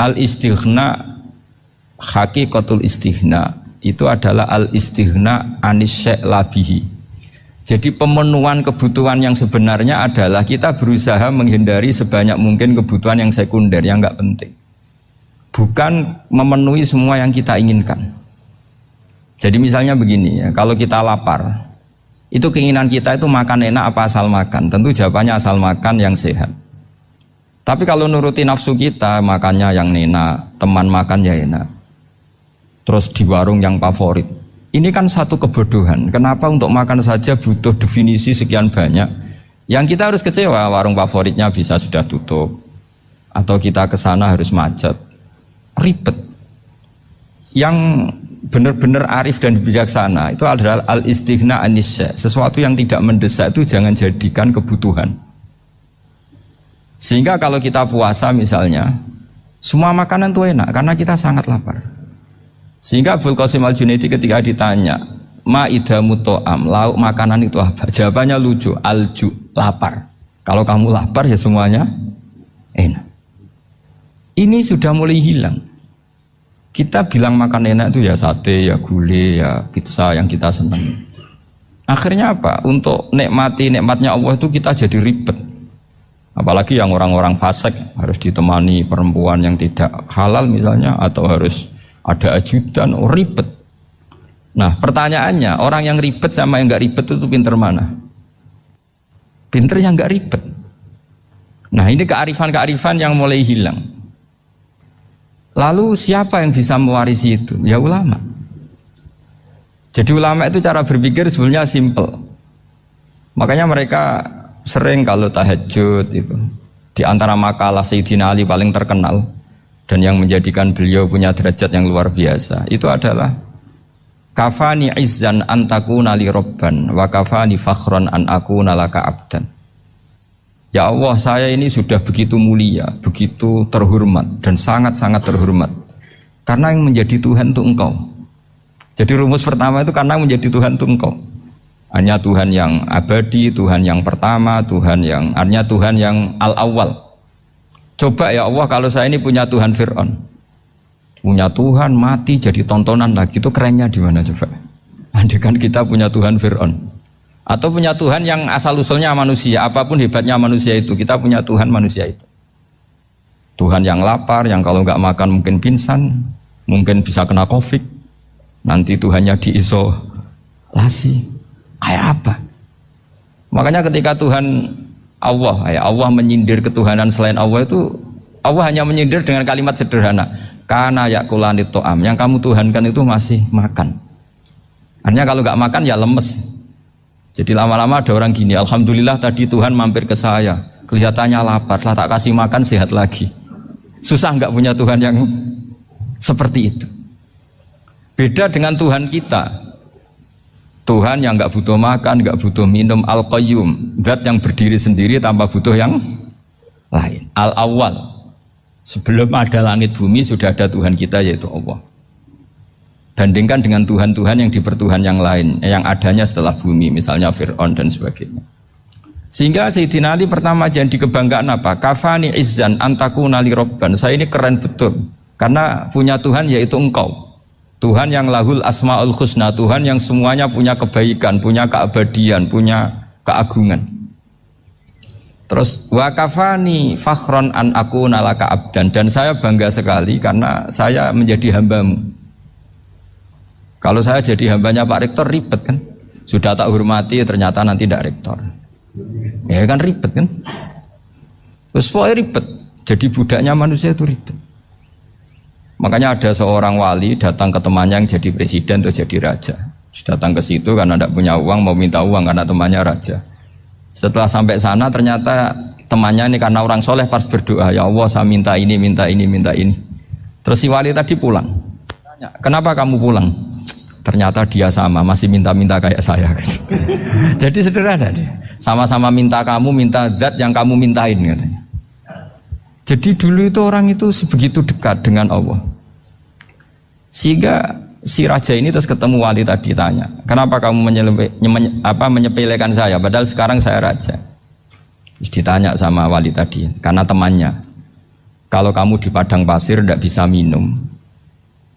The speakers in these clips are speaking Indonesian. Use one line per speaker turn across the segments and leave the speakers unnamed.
al istighna hakikatul istighna itu adalah al istighna anis labihi. Jadi pemenuhan kebutuhan yang sebenarnya adalah kita berusaha menghindari sebanyak mungkin kebutuhan yang sekunder yang nggak penting. Bukan memenuhi semua yang kita inginkan. Jadi misalnya begini ya, kalau kita lapar, itu keinginan kita itu makan enak apa asal makan? Tentu jawabannya asal makan yang sehat. Tapi kalau nuruti nafsu kita, makannya yang enak, teman makan ya enak. Terus di warung yang favorit. Ini kan satu kebodohan. Kenapa untuk makan saja butuh definisi sekian banyak? Yang kita harus kecewa, warung favoritnya bisa sudah tutup. Atau kita ke sana harus macet. Ribet. Yang benar-benar arif dan bijaksana itu adalah al istighna anisya. Sesuatu yang tidak mendesak itu jangan jadikan kebutuhan. Sehingga kalau kita puasa misalnya, semua makanan itu enak karena kita sangat lapar. Sehingga Abdul Qasim Al Junaidi ketika ditanya, Ma idamu to'am, lauk makanan itu apa? Jawabannya lucu, alju, lapar. Kalau kamu lapar ya semuanya enak. Ini sudah mulai hilang. Kita bilang makan enak itu ya sate, ya gulai, ya pizza yang kita senang. Akhirnya apa? Untuk nikmati nikmatnya Allah itu kita jadi ribet. Apalagi yang orang-orang fasik harus ditemani perempuan yang tidak halal misalnya atau harus ada ajudan, oh ribet. Nah pertanyaannya orang yang ribet sama yang nggak ribet itu pinter mana? Pinter yang nggak ribet. Nah ini kearifan-kearifan yang mulai hilang. Lalu siapa yang bisa mewarisi itu? Ya ulama. Jadi ulama itu cara berpikir sebenarnya simple. Makanya mereka sering kalau tahajud itu di antara makalah Sayyidina Ali paling terkenal dan yang menjadikan beliau punya derajat yang luar biasa itu adalah kafani izzan antakuna li robban wa kafani fakhron an aku nalaka abdan Ya Allah saya ini sudah begitu mulia, begitu terhormat dan sangat-sangat terhormat karena yang menjadi Tuhan itu engkau. Jadi rumus pertama itu karena menjadi Tuhan itu engkau. Hanya Tuhan yang abadi, Tuhan yang pertama, Tuhan yang hanya Tuhan yang al-awwal. Coba ya Allah kalau saya ini punya Tuhan Fir'aun. Punya Tuhan mati jadi tontonan lagi itu kerennya di mana coba? Andai kan kita punya Tuhan Fir'aun. Atau punya Tuhan yang asal usulnya manusia, apa pun hebatnya manusia itu, kita punya Tuhan manusia itu. Tuhan yang lapar, yang kalau nggak makan mungkin pingsan, mungkin bisa kena covid, nanti Tuhannya diisolasi. Kayak apa? Makanya ketika Tuhan Allah, ya Allah menyindir ketuhanan selain Allah itu Allah hanya menyindir dengan kalimat sederhana. Karena yakulani to'am, yang kamu tuhankan itu masih makan. Artinya kalau nggak makan ya lemes. Jadi lama-lama ada orang gini, Alhamdulillah tadi Tuhan mampir ke saya, kelihatannya lapar, setelah tak kasih makan sehat lagi. Susah nggak punya Tuhan yang seperti itu. Beda dengan Tuhan kita, Tuhan yang nggak butuh makan, nggak butuh minum, al qayyum zat yang berdiri sendiri tanpa butuh yang lain. Al awal, sebelum ada langit bumi sudah ada Tuhan kita yaitu Allah. Bandingkan dengan Tuhan-Tuhan yang dipertuhan yang lain, yang adanya setelah bumi, misalnya Fir'aun dan sebagainya. Sehingga Sayyidina Ali pertama jadi kebanggaan apa? Kafani izzan antaku nali robban. Saya ini keren betul. Karena punya Tuhan yaitu engkau. Tuhan yang lahul asmaul husna, Tuhan yang semuanya punya kebaikan, punya keabadian, punya keagungan. Terus wakafani fakhron an aku nalaka abdan dan saya bangga sekali karena saya menjadi hambamu. Kalau saya jadi hambanya Pak Rektor ribet kan? Sudah tak hormati ternyata nanti tidak rektor. Ya kan ribet kan? Terus pokoknya ribet. Jadi budaknya manusia itu ribet. Makanya ada seorang wali datang ke temannya yang jadi presiden atau jadi raja. Datang ke situ karena tidak punya uang, mau minta uang karena temannya raja. Setelah sampai sana ternyata temannya ini karena orang soleh pas berdoa, ya Allah saya minta ini, minta ini, minta ini. Terus si wali tadi pulang. Kenapa kamu pulang? Ternyata dia sama, masih minta-minta kayak saya. Jadi sederhana dia. Sama-sama minta kamu, minta zat yang kamu mintain katanya. Jadi dulu itu orang itu sebegitu dekat dengan Allah. Sehingga si raja ini terus ketemu wali tadi tanya, kenapa kamu menyelepe, menye, apa, menyepelekan saya? Padahal sekarang saya raja. Terus ditanya sama wali tadi, karena temannya. Kalau kamu di padang pasir tidak bisa minum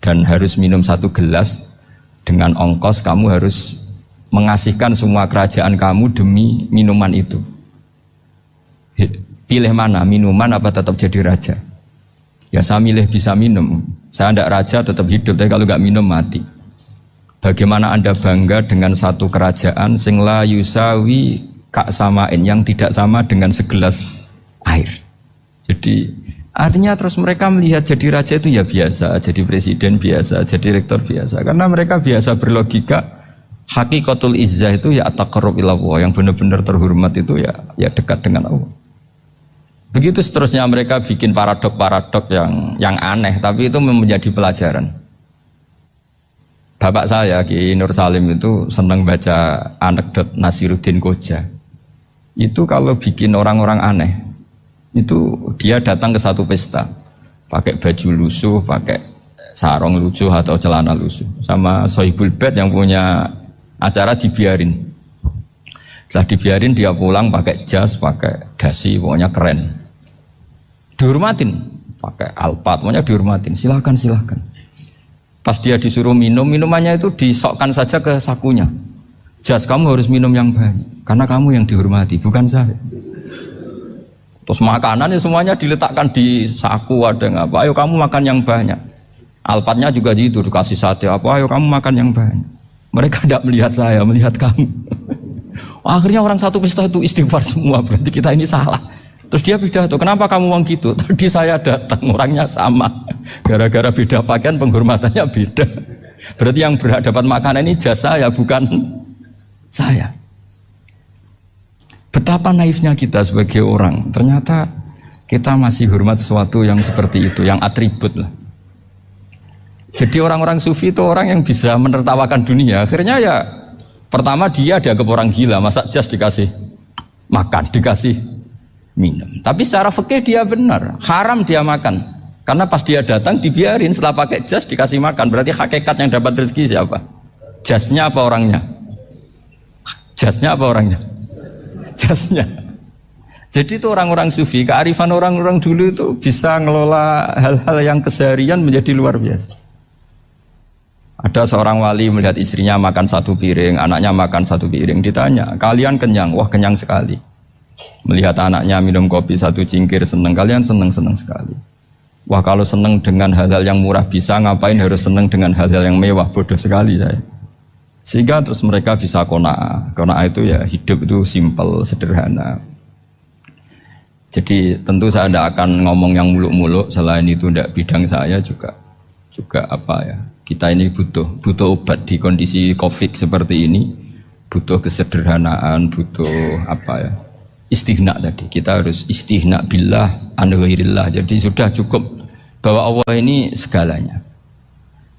dan harus minum satu gelas dengan ongkos kamu harus mengasihkan semua kerajaan kamu demi minuman itu. Pilih mana, minuman apa tetap jadi raja? Ya saya milih bisa minum. Saya tidak raja tetap hidup, tapi kalau nggak minum mati. Bagaimana anda bangga dengan satu kerajaan sing la yusawi kak samain yang tidak sama dengan segelas air. Jadi Artinya terus mereka melihat jadi raja itu ya biasa, jadi presiden biasa, jadi rektor biasa. Karena mereka biasa berlogika hakikatul izzah itu ya ilallah, yang benar-benar terhormat itu ya ya dekat dengan Allah. Begitu seterusnya mereka bikin paradok-paradok yang yang aneh, tapi itu menjadi pelajaran. Bapak saya Ki Nur Salim itu senang baca anekdot Nasiruddin Koja. Itu kalau bikin orang-orang aneh, itu dia datang ke satu pesta pakai baju lusuh, pakai sarung lusuh atau celana lusuh sama Sohibul Bed yang punya acara dibiarin setelah dibiarin dia pulang pakai jas, pakai dasi, pokoknya keren dihormatin pakai alpat, pokoknya dihormatin silahkan silahkan pas dia disuruh minum, minumannya itu disokkan saja ke sakunya jas kamu harus minum yang banyak karena kamu yang dihormati, bukan saya Terus makanan ya semuanya diletakkan di saku ada apa? Ayo kamu makan yang banyak. Alpatnya juga gitu dikasih sate apa? Ayo kamu makan yang banyak. Mereka tidak melihat saya, melihat kamu. Akhirnya orang satu pesta itu istighfar semua. Berarti kita ini salah. Terus dia pidato, kenapa kamu uang gitu? Tadi saya datang orangnya sama. Gara-gara beda pakaian penghormatannya beda. Berarti yang berhak dapat makanan ini jasa ya bukan saya. Betapa naifnya kita sebagai orang. Ternyata kita masih hormat sesuatu yang seperti itu, yang atribut lah. Jadi orang-orang sufi itu orang yang bisa menertawakan dunia. Akhirnya ya pertama dia dianggap orang gila, masa jas dikasih makan, dikasih minum. Tapi secara fikih dia benar, haram dia makan. Karena pas dia datang dibiarin setelah pakai jas dikasih makan. Berarti hakikat yang dapat rezeki siapa? Jasnya apa orangnya? Jasnya apa orangnya? jasnya. Jadi itu orang-orang sufi, kearifan orang-orang dulu itu bisa ngelola hal-hal yang keseharian menjadi luar biasa. Ada seorang wali melihat istrinya makan satu piring, anaknya makan satu piring. Ditanya, kalian kenyang? Wah kenyang sekali. Melihat anaknya minum kopi satu cingkir seneng, kalian seneng-seneng sekali. Wah kalau seneng dengan hal-hal yang murah bisa, ngapain harus seneng dengan hal-hal yang mewah? Bodoh sekali saya. Sehingga terus mereka bisa kona. Kona itu ya hidup itu simple, sederhana. Jadi tentu saya tidak akan ngomong yang muluk-muluk. Selain itu tidak bidang saya juga juga apa ya. Kita ini butuh butuh obat di kondisi covid seperti ini. Butuh kesederhanaan, butuh apa ya. Istighna tadi. Kita harus istighna billah an Jadi sudah cukup bahwa Allah ini segalanya.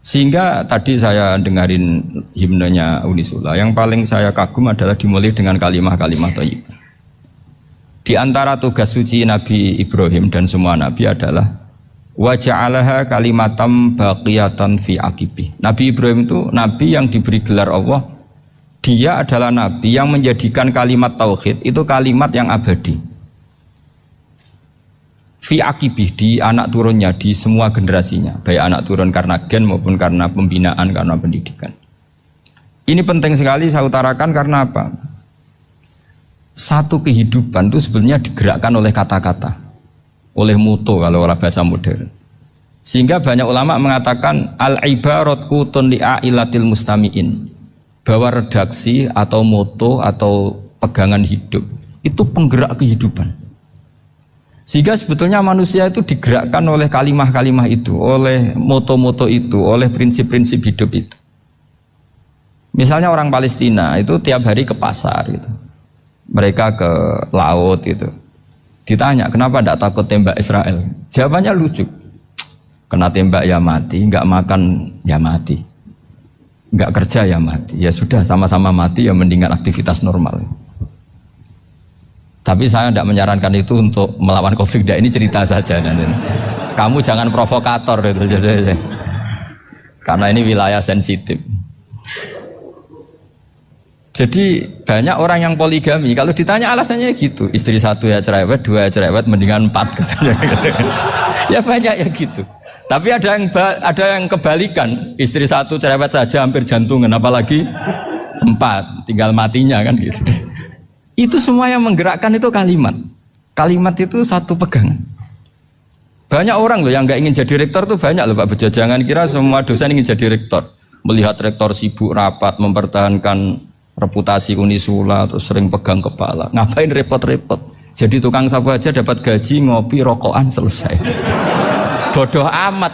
Sehingga tadi saya dengarin himnenya Unisula, yang paling saya kagum adalah dimulai dengan kalimah-kalimah toyib. Di antara tugas suci Nabi Ibrahim dan semua Nabi adalah waja'alaha kalimatam baqiyatan fi akibi. Nabi Ibrahim itu Nabi yang diberi gelar Allah. Dia adalah Nabi yang menjadikan kalimat tauhid itu kalimat yang abadi. Fi akibih di anak turunnya di semua generasinya. Baik anak turun karena gen maupun karena pembinaan karena pendidikan. Ini penting sekali saya utarakan karena apa? Satu kehidupan itu sebenarnya digerakkan oleh kata-kata. Oleh mutu kalau oleh bahasa modern. Sehingga banyak ulama mengatakan al ibarat kutun li'ailatil mustamiin bahwa redaksi atau moto atau pegangan hidup itu penggerak kehidupan sehingga sebetulnya manusia itu digerakkan oleh kalimah-kalimah itu, oleh moto-moto itu, oleh prinsip-prinsip hidup itu. Misalnya orang Palestina itu tiap hari ke pasar gitu. Mereka ke laut gitu. Ditanya, kenapa tidak takut tembak Israel? Jawabannya lucu. Kena tembak ya mati, nggak makan ya mati. Nggak kerja ya mati. Ya sudah sama-sama mati ya mendingan aktivitas normal. Tapi saya tidak menyarankan itu untuk melawan COVID. Ini cerita saja. Kamu jangan provokator itu. Karena ini wilayah sensitif. Jadi banyak orang yang poligami. Kalau ditanya alasannya gitu, istri satu ya cerewet, dua ya cerewet, mendingan empat. ya banyak ya gitu. Tapi ada yang ada yang kebalikan, istri satu cerewet saja hampir jantungan, apalagi empat, tinggal matinya kan gitu. Itu semua yang menggerakkan itu kalimat. Kalimat itu satu pegangan. Banyak orang loh yang nggak ingin jadi rektor tuh banyak loh Pak Bejo. Jangan kira semua dosen ingin jadi rektor. Melihat rektor sibuk rapat mempertahankan reputasi Unisula terus sering pegang kepala ngapain repot-repot jadi tukang sapu aja dapat gaji ngopi rokokan selesai bodoh amat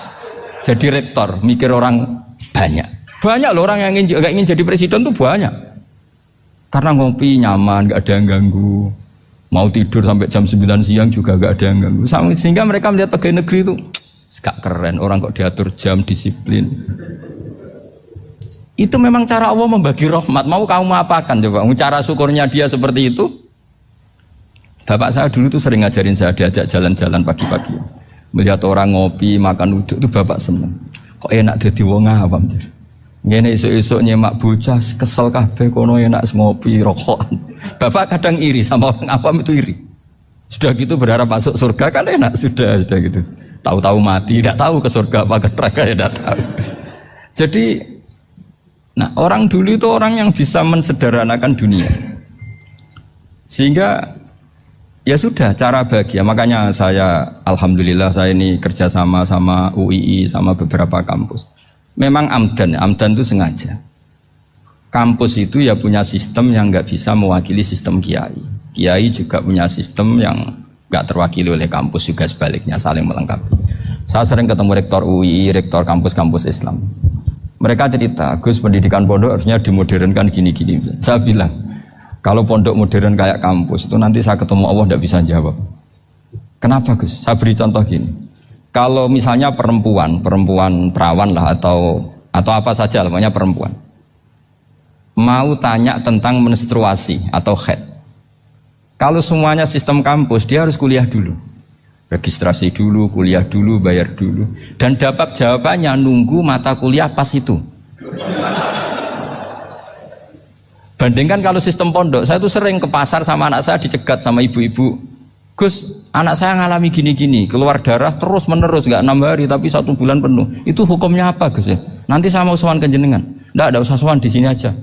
jadi rektor mikir orang banyak banyak loh orang yang ingin, gak ingin jadi presiden tuh banyak karena ngopi nyaman gak ada yang ganggu mau tidur sampai jam 9 siang juga gak ada yang ganggu sehingga mereka melihat pegawai negeri itu gak keren orang kok diatur jam disiplin itu memang cara Allah membagi rahmat. Mau kamu apakan coba? Cara syukurnya dia seperti itu. Bapak saya dulu tuh sering ngajarin saya diajak jalan-jalan pagi-pagi. Melihat orang ngopi, makan uduk itu bapak seneng. Kok enak jadi wong awam. Ngene esuk-esuk nyemak bocah kesel kabeh kono enak ngopi rokokan. Bapak kadang iri sama orang awam itu iri. Sudah gitu berharap masuk surga kan enak sudah sudah gitu. Tahu-tahu mati, tidak tahu ke surga apa ke neraka ya tidak tahu. Jadi Nah, orang dulu itu orang yang bisa mensederhanakan dunia. Sehingga ya sudah cara bahagia. Makanya saya alhamdulillah saya ini kerjasama sama UII sama beberapa kampus. Memang amdan, amdan itu sengaja. Kampus itu ya punya sistem yang nggak bisa mewakili sistem kiai. Kiai juga punya sistem yang nggak terwakili oleh kampus juga sebaliknya saling melengkapi. Saya sering ketemu rektor UII, rektor kampus-kampus Islam. Mereka cerita, Gus pendidikan pondok harusnya dimodernkan gini-gini. Saya bilang, kalau pondok modern kayak kampus itu nanti saya ketemu Allah tidak bisa jawab. Kenapa Gus? Saya beri contoh gini. Kalau misalnya perempuan, perempuan perawan lah atau atau apa saja namanya perempuan, mau tanya tentang menstruasi atau head. Kalau semuanya sistem kampus, dia harus kuliah dulu registrasi dulu, kuliah dulu, bayar dulu dan dapat jawabannya nunggu mata kuliah pas itu bandingkan kalau sistem pondok saya tuh sering ke pasar sama anak saya dicegat sama ibu-ibu Gus, anak saya ngalami gini-gini, keluar darah terus menerus, nggak enam hari tapi satu bulan penuh. Itu hukumnya apa Gus ya? Nanti saya mau sowan ke jenengan. Nggak ada usah sowan di sini aja.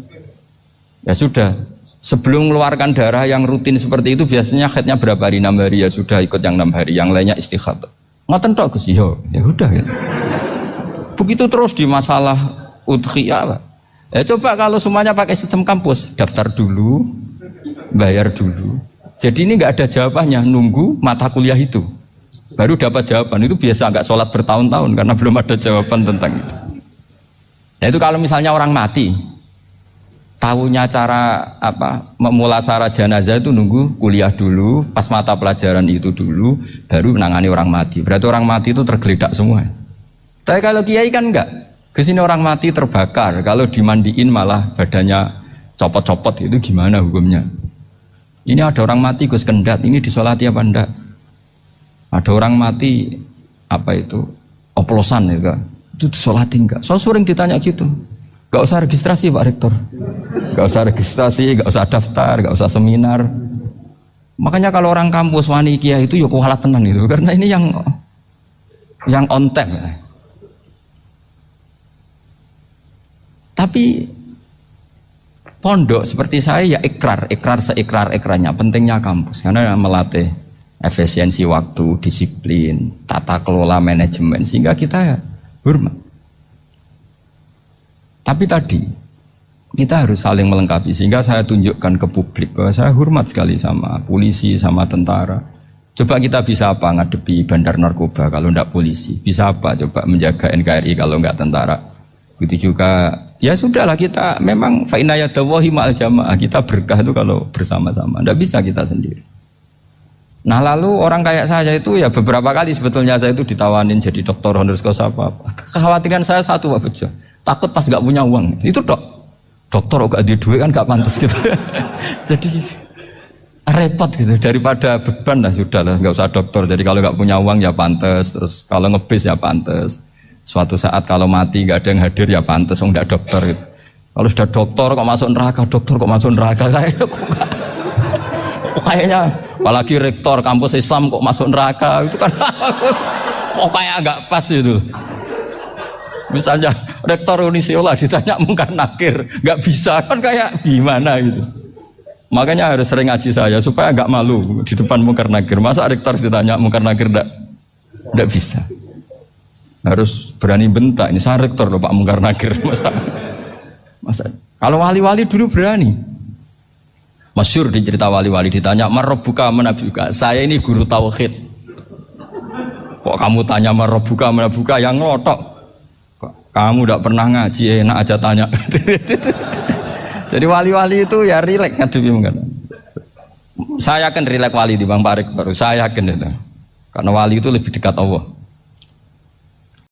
Ya sudah, Sebelum mengeluarkan darah yang rutin seperti itu biasanya headnya berapa hari? enam hari ya sudah ikut yang enam hari, yang lainnya istighadah. Ngoten tok Gus, yo, ya udah ya. Begitu terus di masalah udhiyah, Pak. Ya coba kalau semuanya pakai sistem kampus, daftar dulu, bayar dulu. Jadi ini nggak ada jawabannya, nunggu mata kuliah itu. Baru dapat jawaban itu biasa nggak sholat bertahun-tahun karena belum ada jawaban tentang itu. Nah itu kalau misalnya orang mati, tahunya cara apa memulasara jenazah itu nunggu kuliah dulu pas mata pelajaran itu dulu baru menangani orang mati berarti orang mati itu tergeledak semua tapi kalau kiai kan enggak ke sini orang mati terbakar. Kalau dimandiin malah badannya copot-copot. Itu gimana hukumnya? Ini ada orang mati Gus Kendat. Ini disolati apa enggak? Ada orang mati apa itu? Oplosan ya itu disolati enggak? So sering ditanya gitu. Gak usah registrasi Pak Rektor. Gak usah registrasi, gak usah daftar, gak usah seminar. Makanya kalau orang kampus wani kia itu yuk ya kualat tenang itu. Karena ini yang yang on time. Tapi pondok seperti saya ya ikrar, ikrar seikrar ikrarnya pentingnya kampus karena melatih efisiensi waktu, disiplin, tata kelola manajemen sehingga kita ya hormat. Tapi tadi kita harus saling melengkapi sehingga saya tunjukkan ke publik bahwa saya hormat sekali sama polisi, sama tentara. Coba kita bisa apa ngadepi bandar narkoba kalau tidak polisi? Bisa apa coba menjaga NKRI kalau nggak tentara? Begitu juga ya sudahlah kita memang fa'inayadawahi ma'al jamaah. Kita berkah itu kalau bersama-sama. Tidak bisa kita sendiri. Nah lalu orang kayak saya itu ya beberapa kali sebetulnya saya itu ditawanin jadi dokter honoris apa, apa. Kekhawatiran saya satu Pak Bejo. Takut pas nggak punya uang. Itu dok dokter gak di duit kan gak pantas gitu. Jadi repot gitu. Daripada beban lah sudah lah nggak usah dokter jadi kalau nggak punya uang ya pantas. Terus kalau ngebis ya pantas suatu saat kalau mati nggak ada yang hadir ya pantas nggak dokter gitu. Kalau sudah dokter kok masuk neraka, dokter kok masuk neraka kayak kok, kok kayaknya apalagi rektor kampus Islam kok masuk neraka itu kan kok kayak agak pas itu. Misalnya rektor Unisiola ditanya mungkar nakir, nggak bisa kan kayak gimana gitu. Makanya harus sering ngaji saya supaya nggak malu di depan mungkar nakir. Masa rektor ditanya mungkar nakir nggak nggak bisa. Harus berani bentak. Ini saya rektor loh Pak mungkar nakir masa. Masa kalau wali-wali dulu berani. Masyur di cerita wali-wali ditanya marobuka menabuka. Saya ini guru tauhid. Kok kamu tanya marobuka menabuka yang ngelotok? Kok kamu tidak pernah ngaji enak aja tanya. Jadi wali-wali itu ya rileks ngadepi mungkin. Saya akan rileks wali di Bang Parik baru. Saya yakin itu. Karena wali itu lebih dekat Allah.